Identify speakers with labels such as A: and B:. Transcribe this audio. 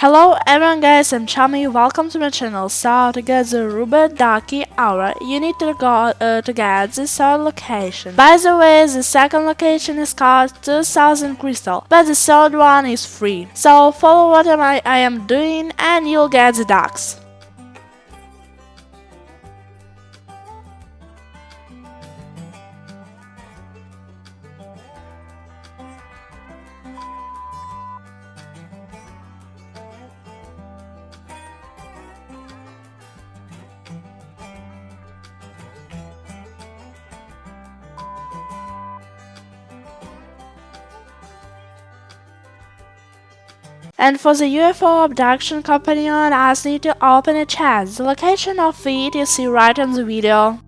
A: Hello everyone guys, I'm Chami, welcome to my channel. So to get the Ruby Ducky Aura, you need to go uh, to get the third location. By the way, the second location is called 2000 crystal, but the third one is free. So follow what I, I am doing and you'll get the ducks. And for the UFO abduction companion, I need to open a chat. The location of it you see right in the video.